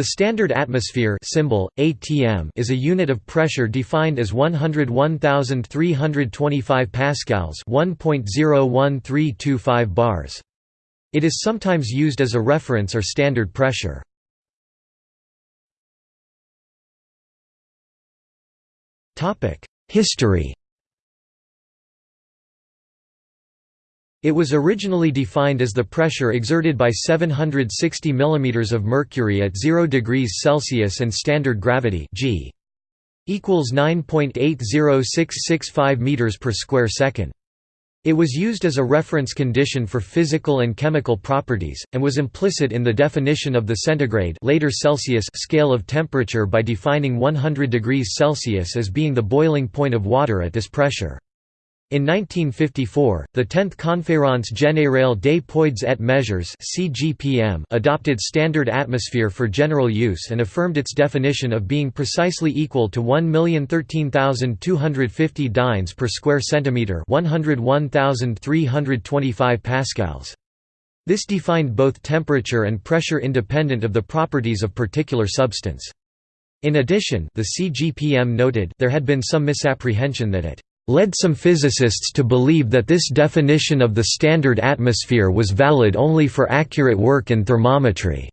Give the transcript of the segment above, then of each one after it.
The standard atmosphere symbol, ATM is a unit of pressure defined as 101,325 pascals 1.01325 bars. It is sometimes used as a reference or standard pressure. History It was originally defined as the pressure exerted by 760 mm of mercury at 0 degrees Celsius and standard gravity g equals 9.80665 meters per square second. It was used as a reference condition for physical and chemical properties, and was implicit in the definition of the centigrade later Celsius scale of temperature by defining 100 degrees Celsius as being the boiling point of water at this pressure. In 1954, the 10th Conférence Générale des Poids et Mesures adopted standard atmosphere for general use and affirmed its definition of being precisely equal to 1,013,250 dynes per square centimeter, 101,325 pascals. This defined both temperature and pressure independent of the properties of particular substance. In addition, the CGPM noted there had been some misapprehension that it led some physicists to believe that this definition of the standard atmosphere was valid only for accurate work in thermometry.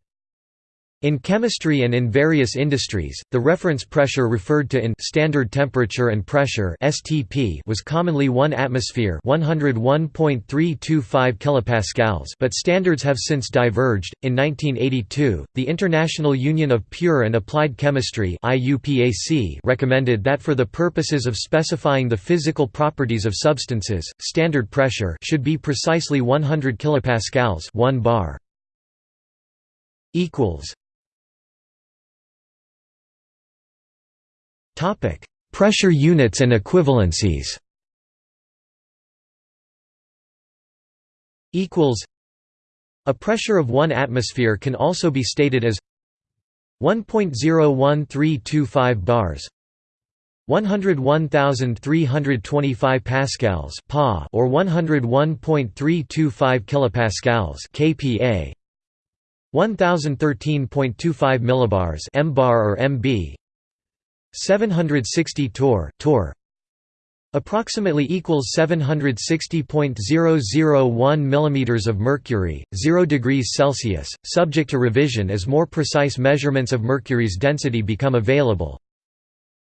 In chemistry and in various industries, the reference pressure referred to in standard temperature and pressure (STP) was commonly 1 atmosphere, 101.325 kilopascals, but standards have since diverged. In 1982, the International Union of Pure and Applied Chemistry (IUPAC) recommended that for the purposes of specifying the physical properties of substances, standard pressure should be precisely 100 kilopascals, 1 bar. equals Topic: Pressure units and equivalencies. Equals. A pressure of 1 atmosphere can also be stated as 1.01325 bars 101,325 pascals pa or 101.325 kilopascals kPa 1013.25 millibars m bar or mb 760 torr, torr approximately equals 760.001 mm of mercury 0 degrees celsius. Subject to revision as more precise measurements of mercury's density become available.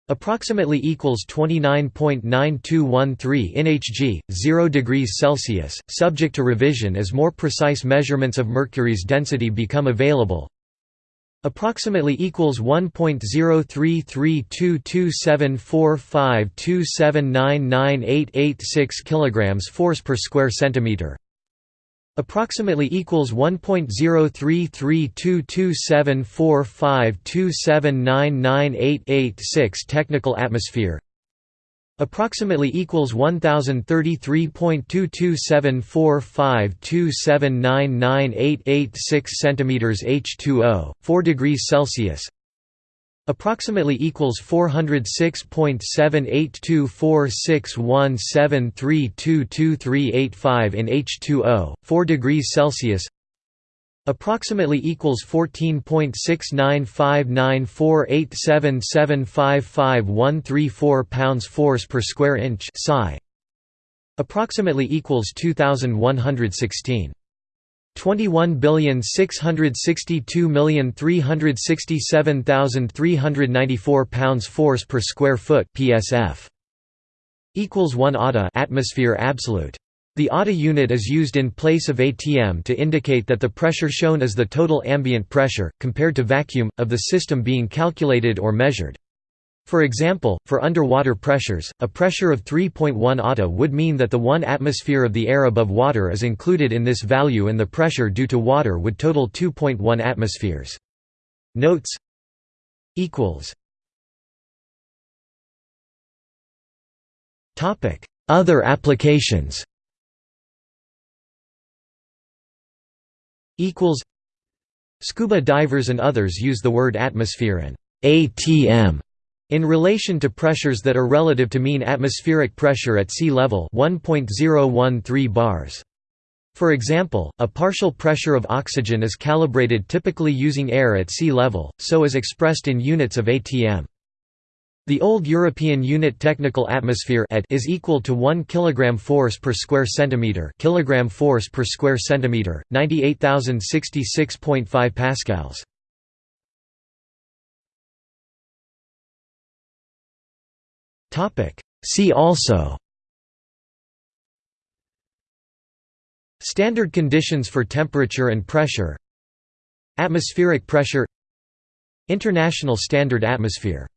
Approximately equals 29.9213 nhg 0 degrees celsius. Subject to revision as more precise measurements of mercury's density become available Approximately equals 1.033227452799886 kilograms force per square centimeter. Approximately equals 1.033227452799886 technical atmosphere. Approximately equals 1033.2274527998886 centimeters H2O, 4 degrees Celsius. Approximately equals 406.78246173223885 in H2O, 4 degrees Celsius approximately equals 14.69594877555134 pounds force per square inch psi approximately equals 2116 21,662,367,394 pounds force per square foot psf equals 1 ATA atmosphere absolute the ATA unit is used in place of ATM to indicate that the pressure shown is the total ambient pressure, compared to vacuum, of the system being calculated or measured. For example, for underwater pressures, a pressure of 3.1 ATA would mean that the 1 atmosphere of the air above water is included in this value and the pressure due to water would total 2.1 atmospheres. Notes Other applications equals Scuba divers and others use the word atmosphere and ATM in relation to pressures that are relative to mean atmospheric pressure at sea level 1.013 bars. For example, a partial pressure of oxygen is calibrated typically using air at sea level, so is expressed in units of atm. The old European unit technical atmosphere is equal to 1 kg force per square centimeter, kilogram force per square centimeter, 98066.5 pascals. Topic. See also. Standard conditions for temperature and pressure. Atmospheric pressure. International Standard Atmosphere